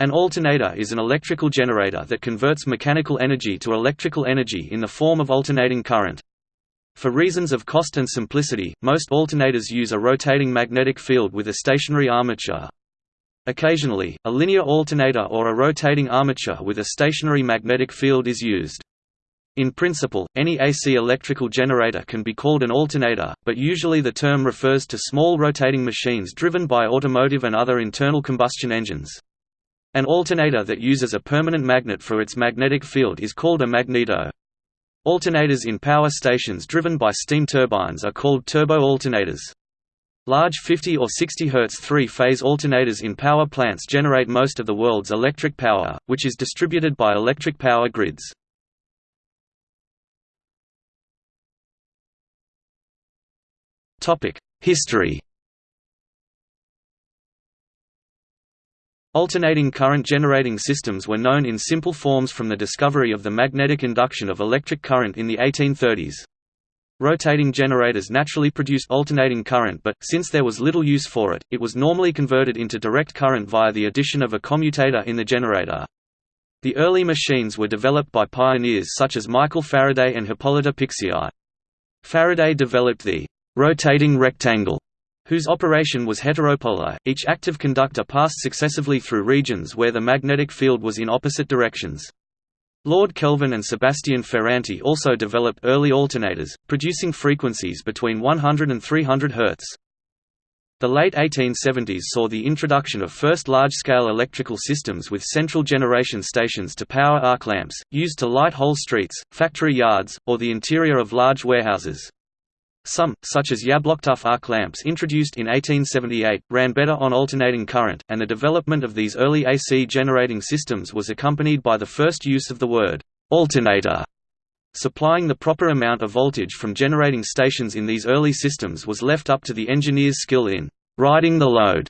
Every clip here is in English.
An alternator is an electrical generator that converts mechanical energy to electrical energy in the form of alternating current. For reasons of cost and simplicity, most alternators use a rotating magnetic field with a stationary armature. Occasionally, a linear alternator or a rotating armature with a stationary magnetic field is used. In principle, any AC electrical generator can be called an alternator, but usually the term refers to small rotating machines driven by automotive and other internal combustion engines. An alternator that uses a permanent magnet for its magnetic field is called a magneto. Alternators in power stations driven by steam turbines are called turbo alternators. Large 50 or 60 Hz three-phase alternators in power plants generate most of the world's electric power, which is distributed by electric power grids. History Alternating current generating systems were known in simple forms from the discovery of the magnetic induction of electric current in the 1830s. Rotating generators naturally produced alternating current but, since there was little use for it, it was normally converted into direct current via the addition of a commutator in the generator. The early machines were developed by pioneers such as Michael Faraday and Hippolyte Pixii. Faraday developed the rotating rectangle whose operation was heteropolar, each active conductor passed successively through regions where the magnetic field was in opposite directions. Lord Kelvin and Sebastian Ferranti also developed early alternators, producing frequencies between 100 and 300 Hz. The late 1870s saw the introduction of first large-scale electrical systems with central generation stations to power arc lamps, used to light whole streets, factory yards, or the interior of large warehouses. Some, such as Yablochkov arc lamps introduced in 1878, ran better on alternating current, and the development of these early AC generating systems was accompanied by the first use of the word «alternator». Supplying the proper amount of voltage from generating stations in these early systems was left up to the engineer's skill in «riding the load».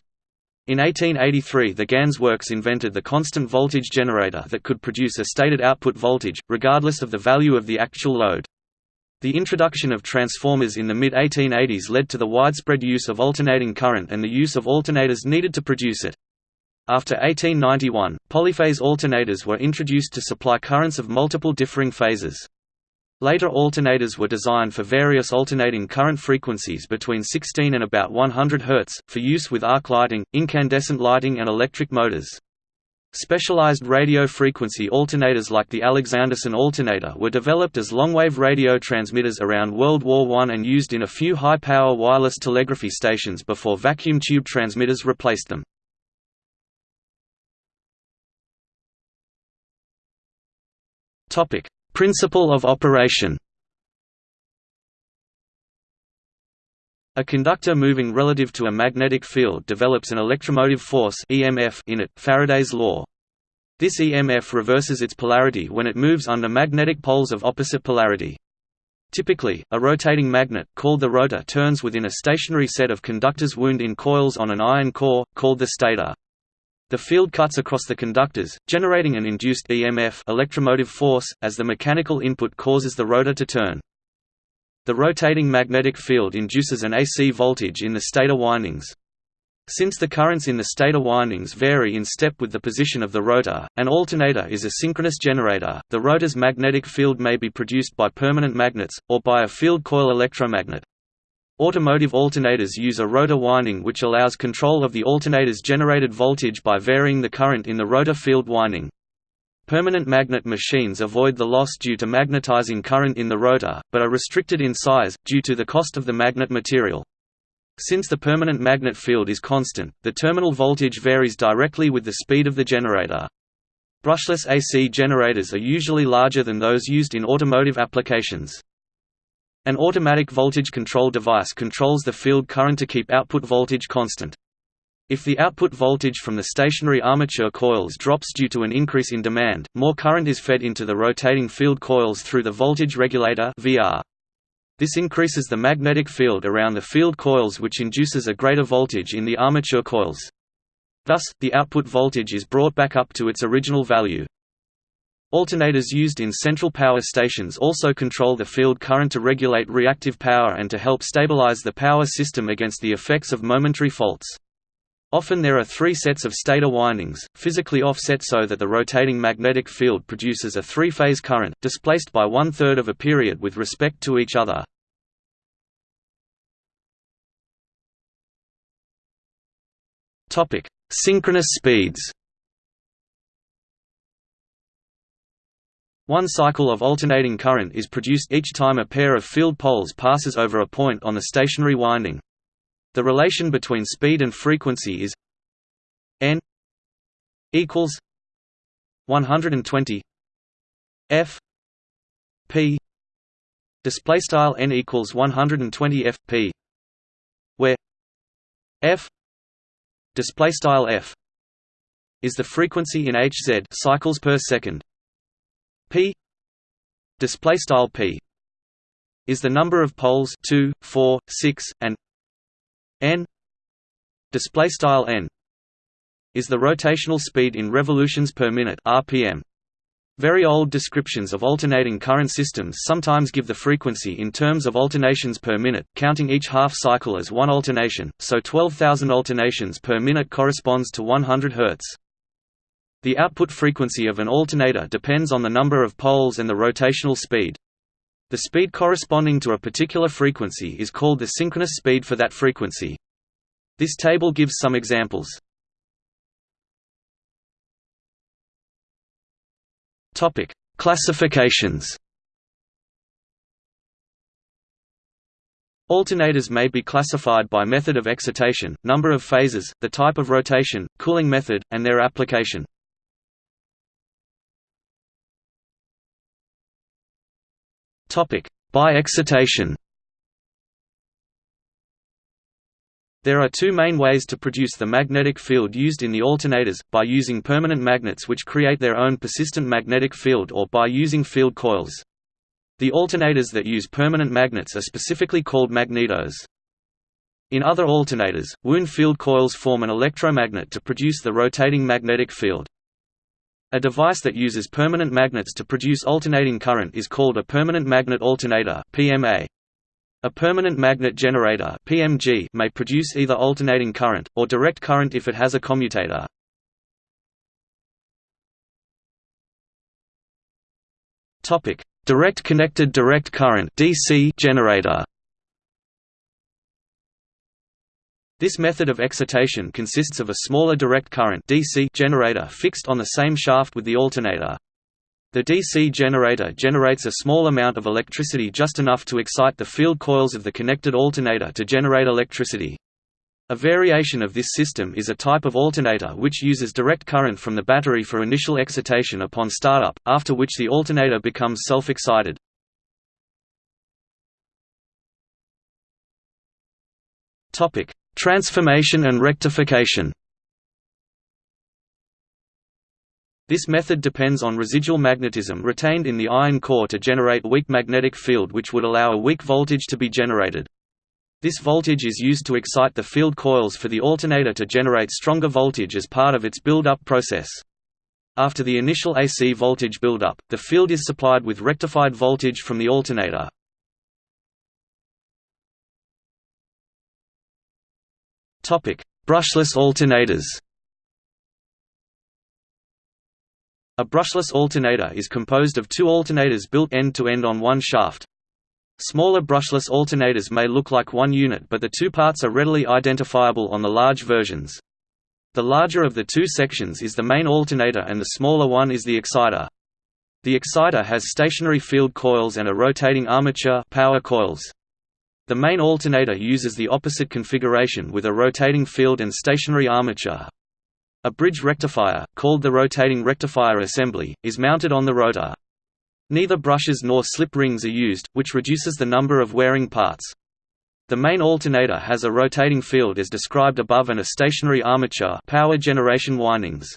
In 1883 the Ganz works invented the constant voltage generator that could produce a stated output voltage, regardless of the value of the actual load. The introduction of transformers in the mid-1880s led to the widespread use of alternating current and the use of alternators needed to produce it. After 1891, polyphase alternators were introduced to supply currents of multiple differing phases. Later alternators were designed for various alternating current frequencies between 16 and about 100 Hz, for use with arc lighting, incandescent lighting and electric motors. Specialized radio frequency alternators like the Alexanderson alternator were developed as longwave radio transmitters around World War I and used in a few high-power wireless telegraphy stations before vacuum tube transmitters replaced them. Principle of operation A conductor moving relative to a magnetic field develops an electromotive force (EMF) in it, Faraday's law. This EMF reverses its polarity when it moves under magnetic poles of opposite polarity. Typically, a rotating magnet, called the rotor turns within a stationary set of conductors wound in coils on an iron core, called the stator. The field cuts across the conductors, generating an induced EMF electromotive force, as the mechanical input causes the rotor to turn. The rotating magnetic field induces an AC voltage in the stator windings. Since the currents in the stator windings vary in step with the position of the rotor, an alternator is a synchronous generator. The rotor's magnetic field may be produced by permanent magnets, or by a field coil electromagnet. Automotive alternators use a rotor winding which allows control of the alternator's generated voltage by varying the current in the rotor field winding. Permanent magnet machines avoid the loss due to magnetizing current in the rotor, but are restricted in size, due to the cost of the magnet material. Since the permanent magnet field is constant, the terminal voltage varies directly with the speed of the generator. Brushless AC generators are usually larger than those used in automotive applications. An automatic voltage control device controls the field current to keep output voltage constant. If the output voltage from the stationary armature coils drops due to an increase in demand, more current is fed into the rotating field coils through the voltage regulator VR. This increases the magnetic field around the field coils which induces a greater voltage in the armature coils. Thus, the output voltage is brought back up to its original value. Alternators used in central power stations also control the field current to regulate reactive power and to help stabilize the power system against the effects of momentary faults. Often there are three sets of stator windings, physically offset so that the rotating magnetic field produces a three-phase current, displaced by one-third of a period with respect to each other. Synchronous speeds One cycle of alternating current is produced each time a pair of field poles passes over a point on the stationary winding. The relation between speed and frequency is n equals 120 f p display style n equals 120 f p where f display style f is the frequency in Hz cycles per second. P display style p is the number of poles 2 4 6 and n display style n is the rotational speed in revolutions per minute rpm very old descriptions of alternating current systems sometimes give the frequency in terms of alternations per minute, counting each half cycle as one alternation, so 12,000 alternations per minute corresponds to 100 Hz. The output frequency of an alternator depends on the number of poles and the rotational speed. The speed corresponding to a particular frequency is called the synchronous speed for that frequency. This table gives some examples. Topic: Classifications. Alternators may be classified by method of excitation, number of phases, the type of rotation, cooling method, and their application. Topic: By excitation. There are two main ways to produce the magnetic field used in the alternators, by using permanent magnets which create their own persistent magnetic field or by using field coils. The alternators that use permanent magnets are specifically called magnetos. In other alternators, wound field coils form an electromagnet to produce the rotating magnetic field. A device that uses permanent magnets to produce alternating current is called a permanent magnet alternator (PMA). A permanent magnet generator (PMG) may produce either alternating current or direct current if it has a commutator. Topic: Direct connected direct current (DC) generator. This method of excitation consists of a smaller direct current DC generator fixed on the same shaft with the alternator. The DC generator generates a small amount of electricity just enough to excite the field coils of the connected alternator to generate electricity. A variation of this system is a type of alternator which uses direct current from the battery for initial excitation upon startup, after which the alternator becomes self-excited. Topic: Transformation and rectification This method depends on residual magnetism retained in the iron core to generate weak magnetic field which would allow a weak voltage to be generated. This voltage is used to excite the field coils for the alternator to generate stronger voltage as part of its build-up process. After the initial AC voltage build-up, the field is supplied with rectified voltage from the alternator. Brushless alternators. A brushless alternator is composed of two alternators built end-to-end -end on one shaft. Smaller brushless alternators may look like one unit but the two parts are readily identifiable on the large versions. The larger of the two sections is the main alternator and the smaller one is the exciter. The exciter has stationary field coils and a rotating armature power coils. The main alternator uses the opposite configuration with a rotating field and stationary armature. A bridge rectifier, called the rotating rectifier assembly, is mounted on the rotor. Neither brushes nor slip rings are used, which reduces the number of wearing parts. The main alternator has a rotating field as described above and a stationary armature power generation windings.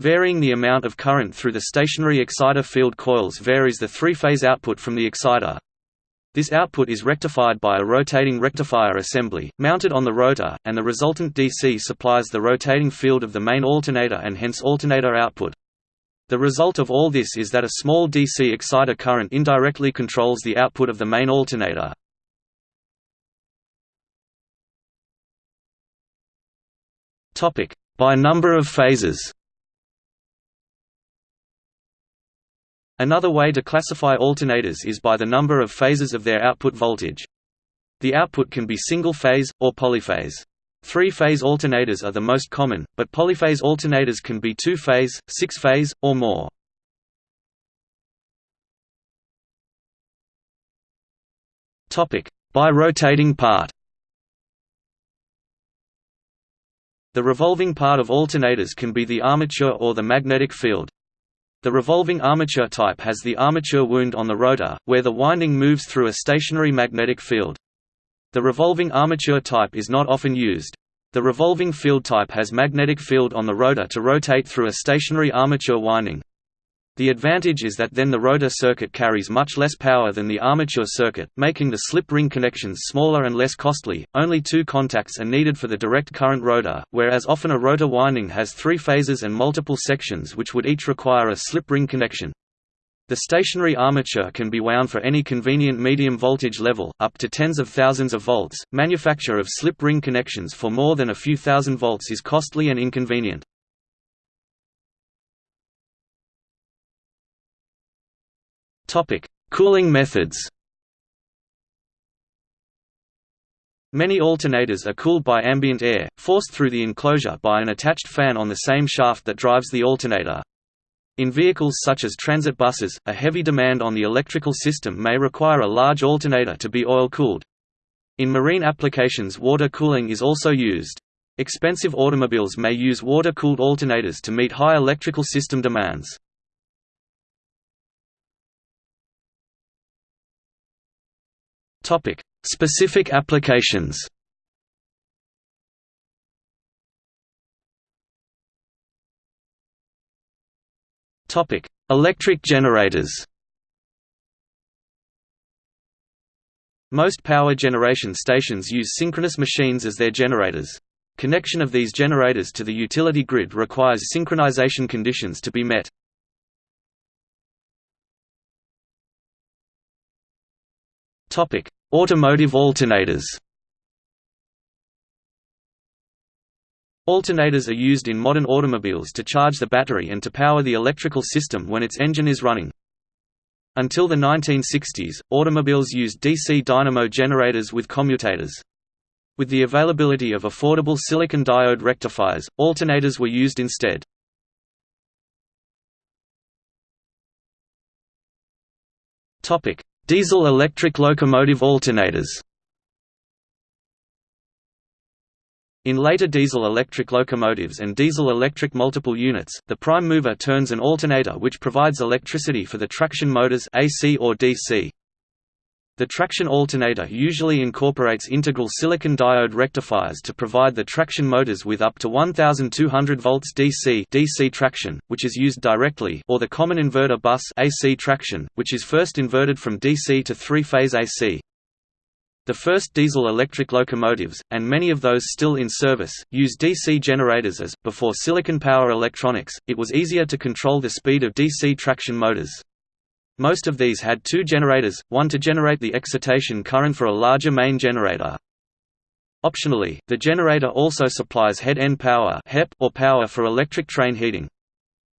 Varying the amount of current through the stationary exciter field coils varies the three-phase output from the exciter. This output is rectified by a rotating rectifier assembly, mounted on the rotor, and the resultant DC supplies the rotating field of the main alternator and hence alternator output. The result of all this is that a small DC exciter current indirectly controls the output of the main alternator. By number of phases Another way to classify alternators is by the number of phases of their output voltage. The output can be single-phase, or polyphase. Three-phase alternators are the most common, but polyphase alternators can be two-phase, six-phase, or more. By rotating part The revolving part of alternators can be the armature or the magnetic field. The revolving armature type has the armature wound on the rotor, where the winding moves through a stationary magnetic field. The revolving armature type is not often used. The revolving field type has magnetic field on the rotor to rotate through a stationary armature winding. The advantage is that then the rotor circuit carries much less power than the armature circuit, making the slip ring connections smaller and less costly. Only two contacts are needed for the direct current rotor, whereas often a rotor winding has three phases and multiple sections which would each require a slip ring connection. The stationary armature can be wound for any convenient medium voltage level, up to tens of thousands of volts. Manufacture of slip ring connections for more than a few thousand volts is costly and inconvenient. Topic: Cooling methods. Many alternators are cooled by ambient air, forced through the enclosure by an attached fan on the same shaft that drives the alternator. In vehicles such as transit buses, a heavy demand on the electrical system may require a large alternator to be oil-cooled. In marine applications water cooling is also used. Expensive automobiles may use water-cooled alternators to meet high electrical system demands. Topic: Specific applications. Topic: Electric generators. Most power generation stations use synchronous machines as their generators. Connection of these generators to the utility grid requires synchronization conditions to be met. Topic: Automotive alternators. Alternators are used in modern automobiles to charge the battery and to power the electrical system when its engine is running. Until the 1960s, automobiles used DC dynamo generators with commutators. With the availability of affordable silicon diode rectifiers, alternators were used instead. Diesel-electric locomotive alternators In later diesel-electric locomotives and diesel-electric multiple units, the prime mover turns an alternator which provides electricity for the traction motors AC or DC. The traction alternator usually incorporates integral silicon diode rectifiers to provide the traction motors with up to 1200 volts DC DC traction, which is used directly or the common inverter bus AC traction, which is first inverted from DC to three-phase AC. The first diesel-electric locomotives, and many of those still in service, use DC generators as, before silicon power electronics, it was easier to control the speed of DC traction motors. Most of these had two generators, one to generate the excitation current for a larger main generator. Optionally, the generator also supplies head-end power or power for electric train heating.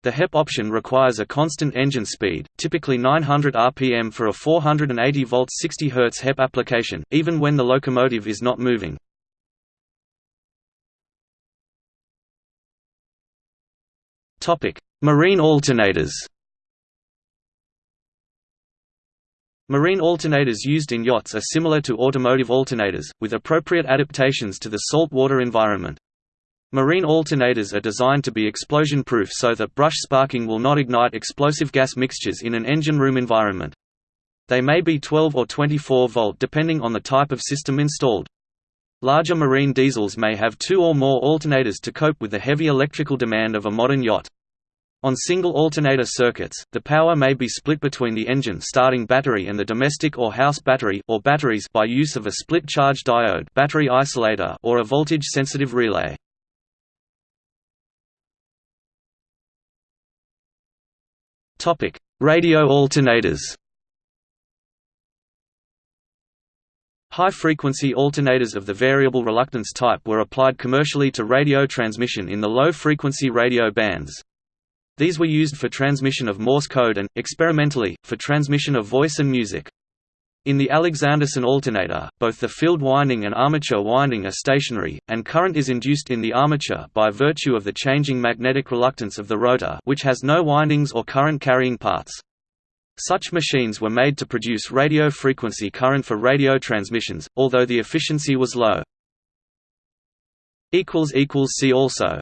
The HEP option requires a constant engine speed, typically 900 rpm for a 480 volt 60 Hz HEP application, even when the locomotive is not moving. Marine alternators Marine alternators used in yachts are similar to automotive alternators, with appropriate adaptations to the saltwater environment. Marine alternators are designed to be explosion-proof so that brush sparking will not ignite explosive gas mixtures in an engine room environment. They may be 12 or 24 volt depending on the type of system installed. Larger marine diesels may have two or more alternators to cope with the heavy electrical demand of a modern yacht. On single alternator circuits, the power may be split between the engine starting battery and the domestic or house battery or batteries by use of a split charge diode battery isolator or a voltage-sensitive relay. Radio alternators. High-frequency alternators of the variable reluctance type were applied commercially to radio transmission in the low-frequency radio bands. These were used for transmission of Morse code and, experimentally, for transmission of voice and music. In the Alexanderson alternator, both the field winding and armature winding are stationary, and current is induced in the armature by virtue of the changing magnetic reluctance of the rotor which has no windings or current-carrying parts. Such machines were made to produce radio frequency current for radio transmissions, although the efficiency was low. See also